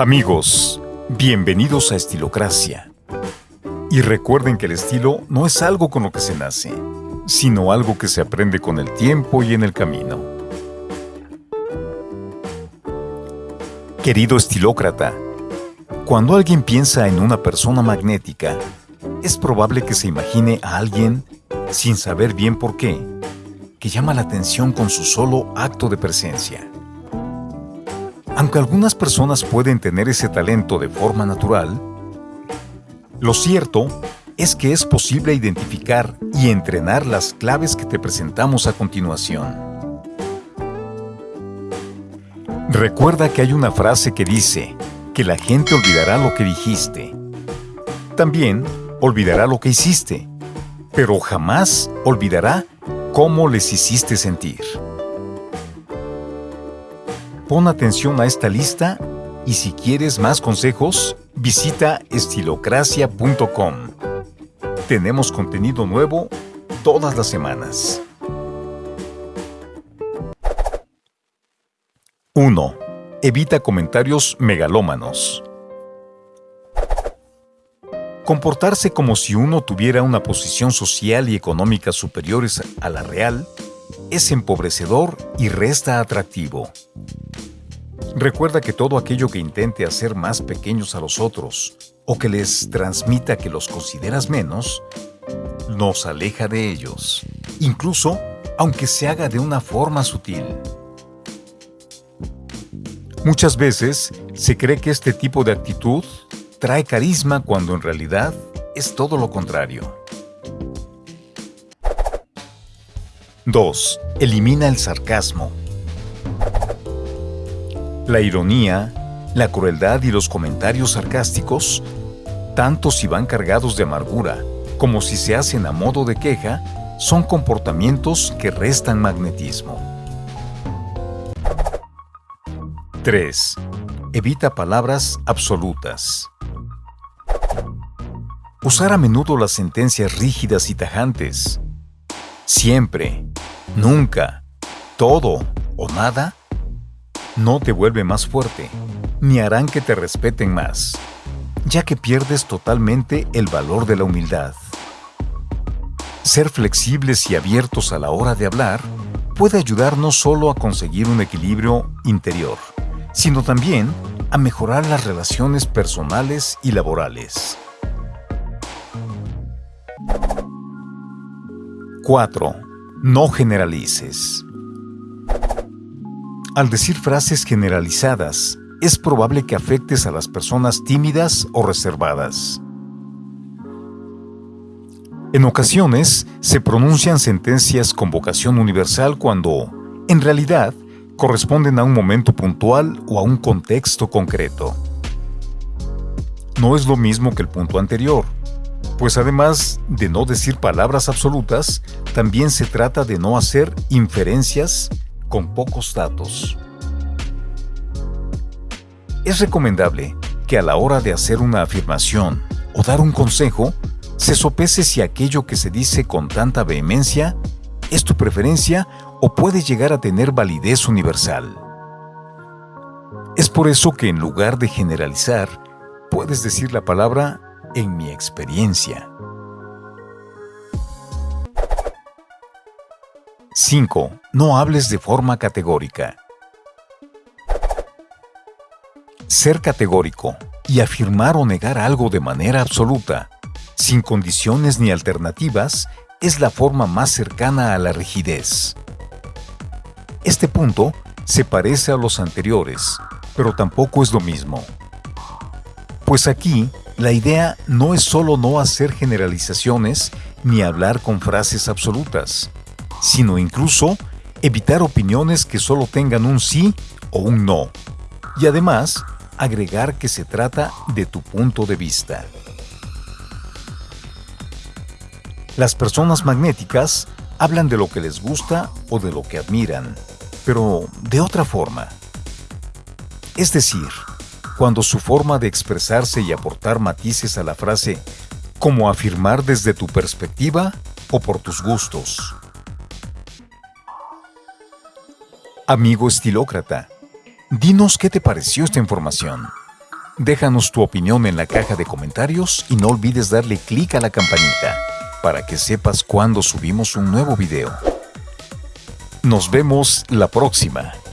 Amigos, bienvenidos a Estilocracia. Y recuerden que el estilo no es algo con lo que se nace, sino algo que se aprende con el tiempo y en el camino. Querido estilócrata, cuando alguien piensa en una persona magnética, es probable que se imagine a alguien, sin saber bien por qué, que llama la atención con su solo acto de presencia. Aunque algunas personas pueden tener ese talento de forma natural, lo cierto es que es posible identificar y entrenar las claves que te presentamos a continuación. Recuerda que hay una frase que dice que la gente olvidará lo que dijiste. También olvidará lo que hiciste, pero jamás olvidará cómo les hiciste sentir. Pon atención a esta lista y si quieres más consejos, visita estilocracia.com. Tenemos contenido nuevo todas las semanas. 1. Evita comentarios megalómanos. Comportarse como si uno tuviera una posición social y económica superiores a la real es empobrecedor y resta atractivo. Recuerda que todo aquello que intente hacer más pequeños a los otros o que les transmita que los consideras menos, nos aleja de ellos, incluso aunque se haga de una forma sutil. Muchas veces se cree que este tipo de actitud trae carisma cuando en realidad es todo lo contrario. 2. Elimina el sarcasmo. La ironía, la crueldad y los comentarios sarcásticos, tanto si van cargados de amargura como si se hacen a modo de queja, son comportamientos que restan magnetismo. 3. Evita palabras absolutas. Usar a menudo las sentencias rígidas y tajantes. Siempre, nunca, todo o nada no te vuelve más fuerte, ni harán que te respeten más, ya que pierdes totalmente el valor de la humildad. Ser flexibles y abiertos a la hora de hablar puede ayudar no solo a conseguir un equilibrio interior, sino también a mejorar las relaciones personales y laborales. 4. No generalices. Al decir frases generalizadas, es probable que afectes a las personas tímidas o reservadas. En ocasiones, se pronuncian sentencias con vocación universal cuando, en realidad, corresponden a un momento puntual o a un contexto concreto. No es lo mismo que el punto anterior, pues además de no decir palabras absolutas, también se trata de no hacer inferencias con pocos datos. Es recomendable que a la hora de hacer una afirmación o dar un consejo, se sopese si aquello que se dice con tanta vehemencia es tu preferencia o puede llegar a tener validez universal. Es por eso que en lugar de generalizar, puedes decir la palabra en mi experiencia. 5. No hables de forma categórica. Ser categórico y afirmar o negar algo de manera absoluta, sin condiciones ni alternativas, es la forma más cercana a la rigidez. Este punto se parece a los anteriores, pero tampoco es lo mismo. Pues aquí, la idea no es solo no hacer generalizaciones ni hablar con frases absolutas, sino incluso evitar opiniones que solo tengan un sí o un no. Y además, agregar que se trata de tu punto de vista. Las personas magnéticas hablan de lo que les gusta o de lo que admiran, pero de otra forma. Es decir, cuando su forma de expresarse y aportar matices a la frase como afirmar desde tu perspectiva o por tus gustos. Amigo estilócrata, dinos qué te pareció esta información. Déjanos tu opinión en la caja de comentarios y no olvides darle clic a la campanita para que sepas cuando subimos un nuevo video. Nos vemos la próxima.